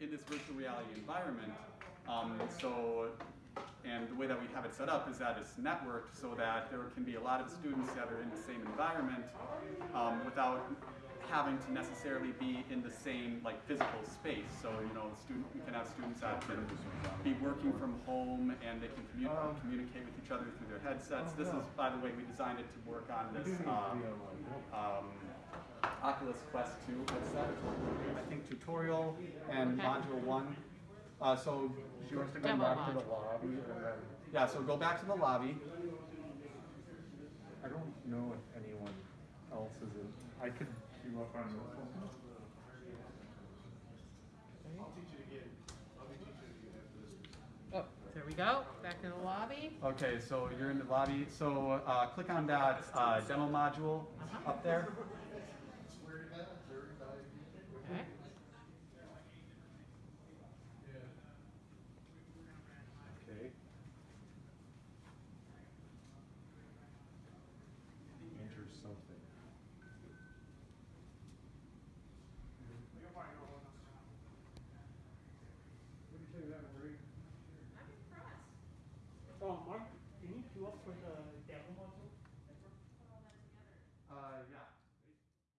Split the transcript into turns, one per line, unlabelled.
in this virtual reality environment. Um, so, and the way that we have it set up is that it's networked so that there can be a lot of students that are in the same environment um, without having to necessarily be in the same like physical space. So you know, student, we can have students that can be working from home and they can
Um,
communicate with each other through their headsets. This is, by the way, we designed it to work on this um, um, Oculus Quest 2 headset. I think tutorial and
Okay.
module one. Uh, so
She wants to go
Demo
back to the lobby and then,
yeah, so go back to the lobby.
I don't know if anyone else is in, I could queue up on your phone.
Oh, there we go. Back in the lobby.
Okay, so you're in the lobby. So uh, click on that uh, demo module up there.
Okay.
Okay. Enter something.
What do you say that, Marie? Oh, Mark, can you queue up for the